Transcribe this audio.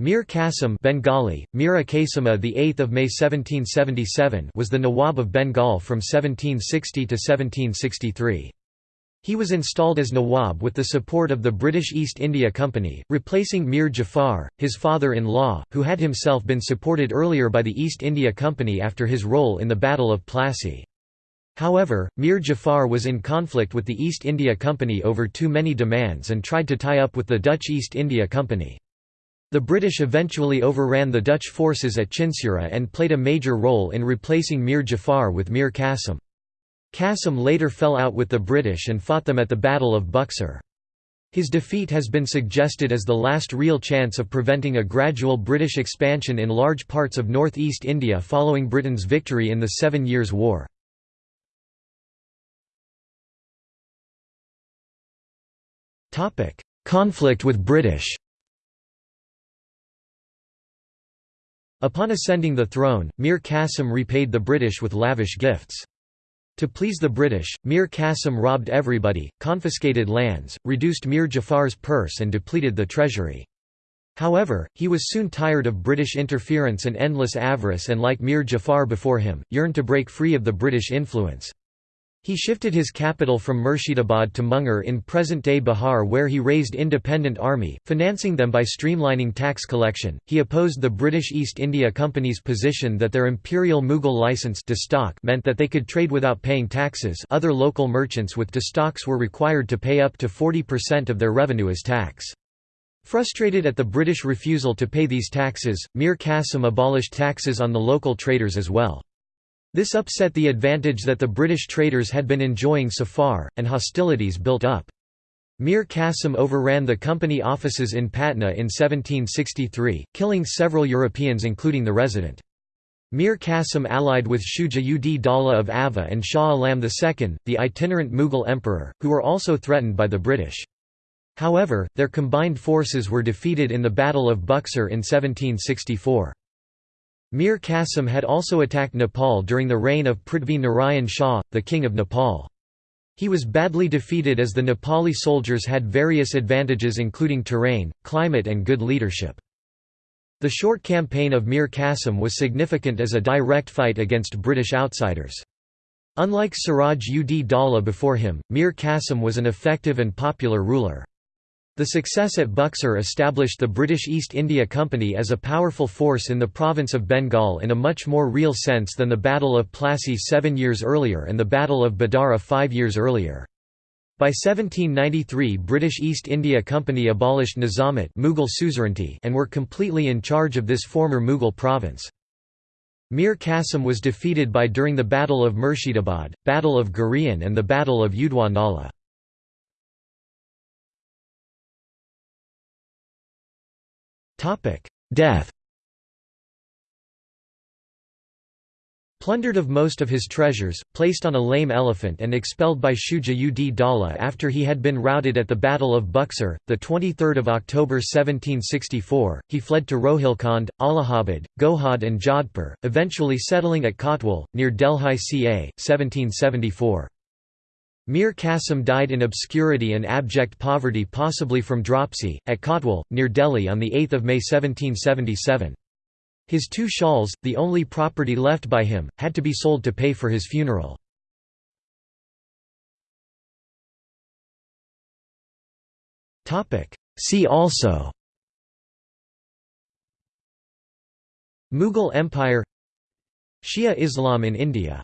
Mir Qasim Bengali, Mira Kasima the 8th of May 1777 was the Nawab of Bengal from 1760 to 1763. He was installed as Nawab with the support of the British East India Company, replacing Mir Jafar, his father-in-law, who had himself been supported earlier by the East India Company after his role in the Battle of Plassey. However, Mir Jafar was in conflict with the East India Company over too many demands and tried to tie up with the Dutch East India Company. The British eventually overran the Dutch forces at Chinsura and played a major role in replacing Mir Jafar with Mir Qasim. Qasim later fell out with the British and fought them at the Battle of Buxar. His defeat has been suggested as the last real chance of preventing a gradual British expansion in large parts of northeast India following Britain's victory in the Seven Years' War. Conflict with British Upon ascending the throne, Mir Qasim repaid the British with lavish gifts. To please the British, Mir Qasim robbed everybody, confiscated lands, reduced Mir Jafar's purse and depleted the treasury. However, he was soon tired of British interference and endless avarice and like Mir Jafar before him, yearned to break free of the British influence. He shifted his capital from Murshidabad to Munger in present-day Bihar where he raised independent army, financing them by streamlining tax collection. He opposed the British East India Company's position that their imperial Mughal license meant that they could trade without paying taxes other local merchants with dastaks were required to pay up to 40% of their revenue as tax. Frustrated at the British refusal to pay these taxes, Mir Qasim abolished taxes on the local traders as well. This upset the advantage that the British traders had been enjoying so far, and hostilities built up. Mir Qasim overran the company offices in Patna in 1763, killing several Europeans including the resident. Mir Qasim allied with Shuja ud Dawla of Awadh and Shah Alam II, the itinerant Mughal emperor, who were also threatened by the British. However, their combined forces were defeated in the Battle of Buxar in 1764. Mir Qasim had also attacked Nepal during the reign of Prithvi Narayan Shah, the king of Nepal. He was badly defeated as the Nepali soldiers had various advantages including terrain, climate and good leadership. The short campaign of Mir Qasim was significant as a direct fight against British outsiders. Unlike Siraj ud Dawla before him, Mir Qasim was an effective and popular ruler. The success at Buxar established the British East India Company as a powerful force in the province of Bengal in a much more real sense than the Battle of Plassey seven years earlier and the Battle of Biderra five years earlier. By 1793 British East India Company abolished Nizamat Mughal suzerainty and were completely in charge of this former Mughal province. Mir Qasim was defeated by during the Battle of Murshidabad, Battle of Gurion and the Battle of Udwanala. Death Plundered of most of his treasures, placed on a lame elephant and expelled by Shuja ud Dawla after he had been routed at the Battle of Buxar, 23 October 1764, he fled to Rohilkhand, Allahabad, Gohad and Jodhpur, eventually settling at Kotwal, near Delhi ca. 1774. Mir Qasim died in obscurity and abject poverty possibly from dropsy, at Kotwal, near Delhi on 8 May 1777. His two shawls, the only property left by him, had to be sold to pay for his funeral. See also Mughal Empire Shia Islam in India